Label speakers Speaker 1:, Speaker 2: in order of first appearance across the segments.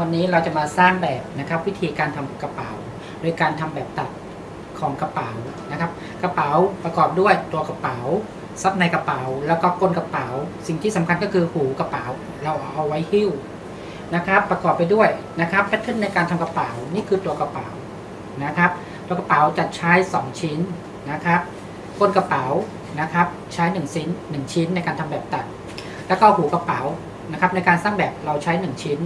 Speaker 1: วันนี้เราจะมาสร้างแบบนะครับวิธีการทำกระเป๋า โดยการทำแบบตัดของกระเป๋านะครับ กระเป๋าประกอบด้วยตัวกระเป๋าซับในกระเป๋า แล้วก็ก้นกระเป๋า สิ่งที่สำคัญก็คือหูกระเป๋า เราเอาไว้หิ้วนะครับ ประกอบไปด้วยนะครับแพทเทิร์นในการทำกระเป๋านี่คือตัวกระเป๋านะครับ ตัวกระเป๋าจัดใช้ 2 ชิ้นนะครับก้นกระเป๋านะครับ ใช้1ชิ้น1ชิ้นในการทำแบบตัด แล้วก็หูกระเป๋านะครับ ในการสร้างแบบเราใช้ 1 ชิ้น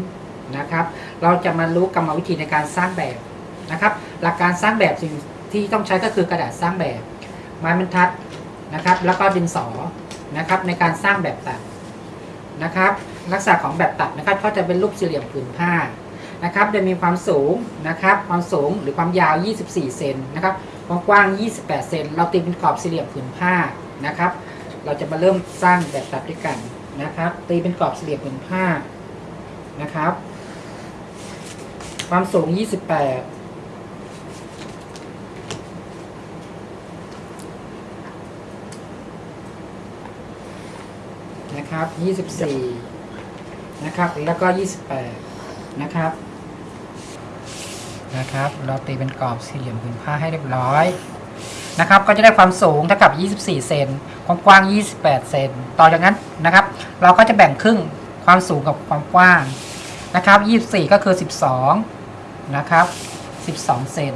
Speaker 1: นะครับ เราจะมารู้กรรมวิธีในการสร้างแบบนะครับ หลักการสร้างแบบสิ่งที่ต้องใช้ก็คือกระดาษสร้างแบบ ไม้บรรทัดนะครับ แล้วก็ดินสอนะครับในการสร้างแบบตัดนะครับ ลักษณะของแบบตัดนะครับก็จะเป็นรูปสี่เหลี่ยมผืนผ้านะครับโดยมีความสูงนะครับความสูงหรือความยาว 24 เซนนะครับความกว้าง 28 เซนเราตีเป็นกรอบสี่เหลี่ยมผืนผ้านะครับ เราจะมาเริ่มสร้างแบบตัดด้วยกันนะครับ ตีเป็นกรอบสี่เหลี่ยมผืนผ้านะครับ ความสูง 28 นะครับ 24 นะครับ แล้วก็ 28 นะครับ นะครับ เราตีเป็นกรอบสี่เหลี่ยมผืนผ้าให้เรียบร้อย นะครับ ก็จะได้ความสูงเท่ากับ 24 เซน ความกว้าง 28 เซน ต่อจากนั้นนะครับ เราก็จะแบ่งครึ่งความสูงกับความกว้างนะครับ 24 ก็คือ 12 นะครับ 12 เซน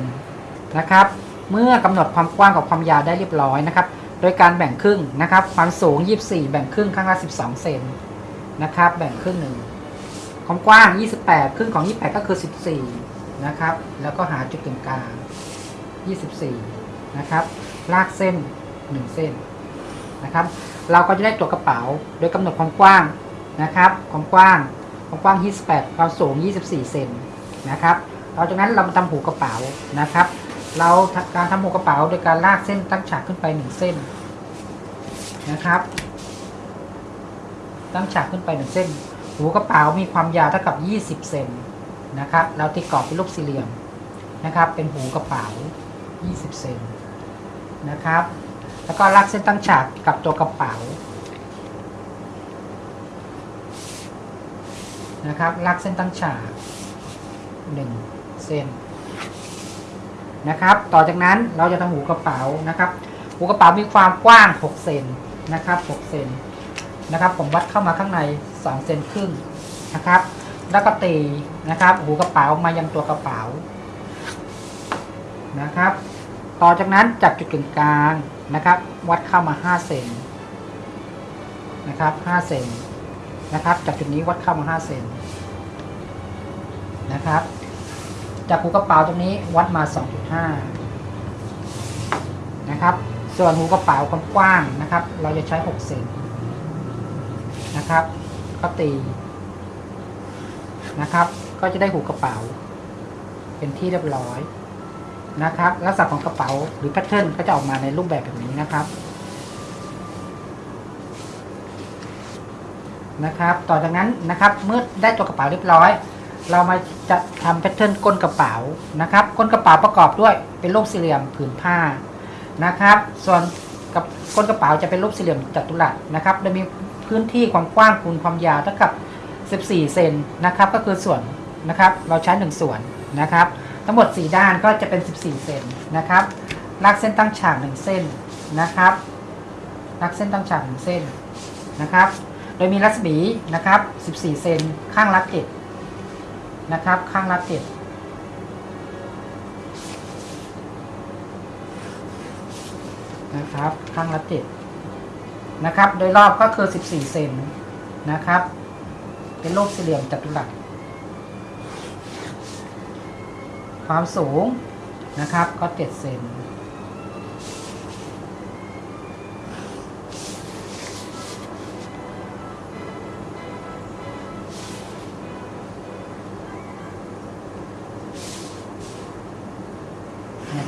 Speaker 1: นะครับ เมื่อกำหนดความกว้างกับความยาวได้เรียบร้อยนะครับ โดยการแบ่งครึ่งนะครับ ความสูง 24 แบ่งครึ่งข้างละ 12 เซนนะครับ แบ่งครึ่งหนึ่งความกว้าง 28 ครึ่งของ 28 ก็คือ 14 นะครับ แล้วก็หาจุดกึ่งกลาง 24 นะครับ ลากเส้น 1 เส้นนะครับ เราก็จะได้ตัวกระเป๋า โดยกำหนดความกว้างนะครับ ความกว้าง ความกว้าง 28 ความสูง 24 เซนนะครับ ต่อจากนั้นเรามาทำหูกระเป๋านะครับ เราการทำหูกระเป๋าโดยการลากเส้นตั้งฉากขึ้นไป1เส้นนะครับ ตั้งฉากขึ้นไป1เส้น หูกระเป๋ามีความยาวเท่ากับ 20 เซนนะครับ เราตีกรอบเป็นรูปสี่เหลี่ยมนะครับ เป็นหูกระเป๋า 20 เซนนะครับ แล้วก็ลากเส้นตั้งฉากกับตัวกระเป๋านะครับลากเส้นตั้งฉาก1 เส้นนะครับ ต่อจากนั้นเราจะทำหูกระเป๋านะครับ หูกระเป๋ามีความกว้าง 6 เซนนะครับ 6 เซนนะครับ ผมวัดเข้ามาข้างใน 2 เซนครึ่งนะครับ แล้วก็ตีนะครับ หูกระเป๋ามายังตัวกระเป๋านะครับ ต่อจากนั้นจับจุดกึ่งกลางนะครับ วัดเข้ามา 5 เซนนะครับ 5 เซนนะครับ จากจุดนี้วัดเข้ามา 5 เซนนะครับ จากหูกระเป๋าตรงนี้วัดมา 2.5 นะครับ ส่วนหูกระเป๋าความกว้างนะครับ เราจะใช้ 6 เซนนะครับ ก็ตีนะครับ ก็จะได้หูกระเป๋า เป็นที่เรียบร้อยนะครับ ลักษณะของกระเป๋าหรือแพทเทิร์นก็จะออกมาในรูปแบบแบบนี้นะครับนะครับ ต่อจากนั้นนะครับ เมื่อได้ตัวกระเป๋าเรียบร้อย เรามาจะทำแพทเทิร์นก้นกระเป๋านะครับ ก้นกระเป๋าประกอบด้วยเป็นรูปสี่เหลี่ยมผืนผ้านะครับ ส่วนกับก้นกระเป๋าจะเป็นรูปสี่เหลี่ยมจัตุรัสนะครับโดยมีพื้นที่ความกว้างคูณความยาวเท่ากับ 14 เซนนะครับ ก็คือส่วนนะครับเราใช้ 1 ส่วนนะครับ ทั้งหมด 4 ด้านก็จะเป็น 14 เซนนะครับลากเส้นตั้งฉาก 1 เส้นนะครับลากเส้นตั้งฉาก 1 เส้นนะครับ โดยมีรัศมีนะครับ 14 เซนข้างละ7 นะครับ ข้างละ7นะครับ ข้างละ7นะครับ โดยรอบก็คือ 14 เซนนะครับ เป็นรูปสี่เหลี่ยมจัตุรัสความสูงนะครับก็ 7 เซน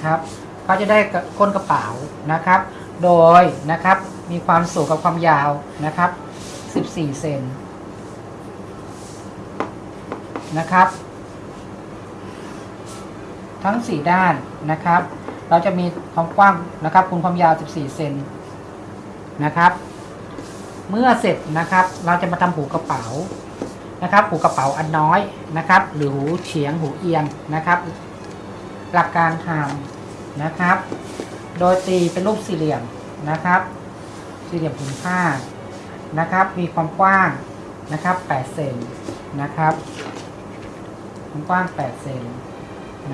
Speaker 1: นะครับก็จะได้ก้นกระเป๋านะครับ โดยนะครับมีความสูงกับความยาวนะครับ 14 เซนนะครับ ทั้ง 4 ด้านนะครับ เราจะมีความกว้างนะครับคูณความยาว 14 เซนนะครับ เมื่อเสร็จนะครับ เราจะมาทำหูกระเป๋านะครับ หูกระเป๋าอันน้อยนะครับ หรือหูเฉียงหูเอียงนะครับ หลักการทำนะครับ โดยตีเป็นรูปสี่เหลี่ยมนะครับ สี่เหลี่ยมผืนผ้านะครับ มีความกว้างนะครับ8เซนนะครับความกว้าง8เซน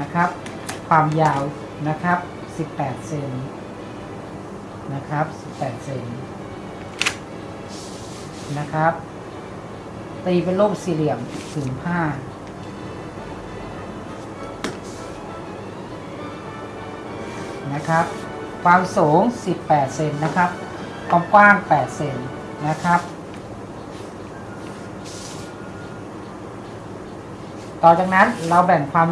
Speaker 1: นะครับ ความยาวนะครับ 18เซนนะครับ 18เซนนะครับ ตีเป็นรูปสี่เหลี่ยมผืนผ้า นะครับ ความสูง 18 เซนนะครับ ความกว้าง 8 เซนนะครับ ต่อจากนั้นเราแบ่งความ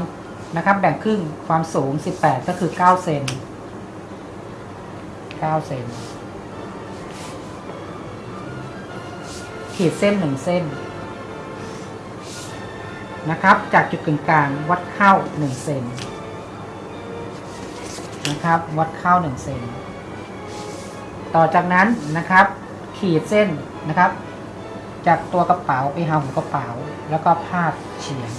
Speaker 1: นะครับแบ่งครึ่งความสูง 18 ก็คือ 9 เซน9 เซนขีดเส้น 1 เส้นนะครับ จากจุดกึ่งกลางวัดเข้า 1 เซน นะครับ วัดเข้า1เซนต่อจากนั้นนะครับ ขีดเส้นนะครับ จากตัวกระเป๋าไปหาหูกระเป๋า แล้วก็พาดเฉียง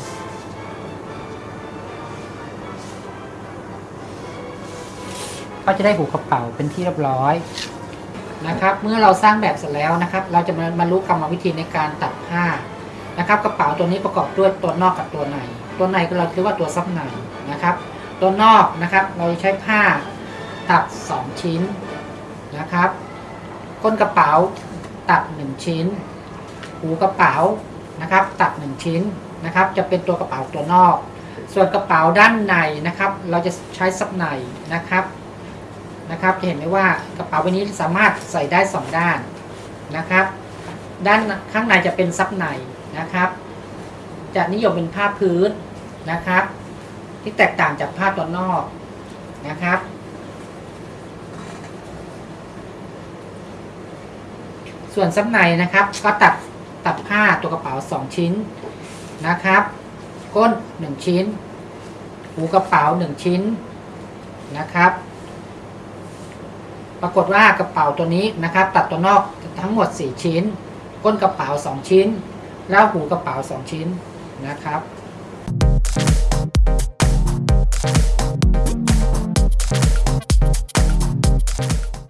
Speaker 1: ก็จะได้หูกระเป๋าเป็นที่เรียบร้อยนะครับ เมื่อเราสร้างแบบเสร็จแล้วนะครับ เราจะมามารู้กรรมวิธีในการตัดผ้านะครับ กระเป๋าตัวนี้ประกอบด้วยตัวนอกกับตัวใน ตัวในก็เราเรียกว่าตัวซับในนะครับ ตัวนอกนะครับ เราใช้ผ้าตัด 2 ชิ้นนะครับ ก้นกระเป๋าตัด 1 ชิ้น หูกระเป๋านะครับ ตัด 1 ชิ้นนะครับ จะเป็นตัวกระเป๋าตัวนอก ส่วนกระเป๋าด้านในนะครับ เราจะใช้ซับในนะครับนะครับ จะเห็นได้ว่ากระเป๋าใบนี้สามารถใส่ได้ 2 ด้านนะครับ ด้านข้างในจะเป็นซับในนะครับ จะนิยมเป็นผ้าพื้นนะครับ ที่แตกต่างจากผ้าตัวนอกนะครับ ส่วนซับในนะครับ ก็ตัดตัดผ้าตัวกระเป๋า 2 ชิ้นนะครับ ก้น 1 ชิ้น หูกระเป๋า 1 ชิ้นนะครับ ปรากฏว่ากระเป๋าตัวนี้นะครับ ตัดตัวนอกทั้งหมด 4 ชิ้น ก้นกระเป๋า 2 ชิ้น แล้วหูกระเป๋า 2 ชิ้นนะครับ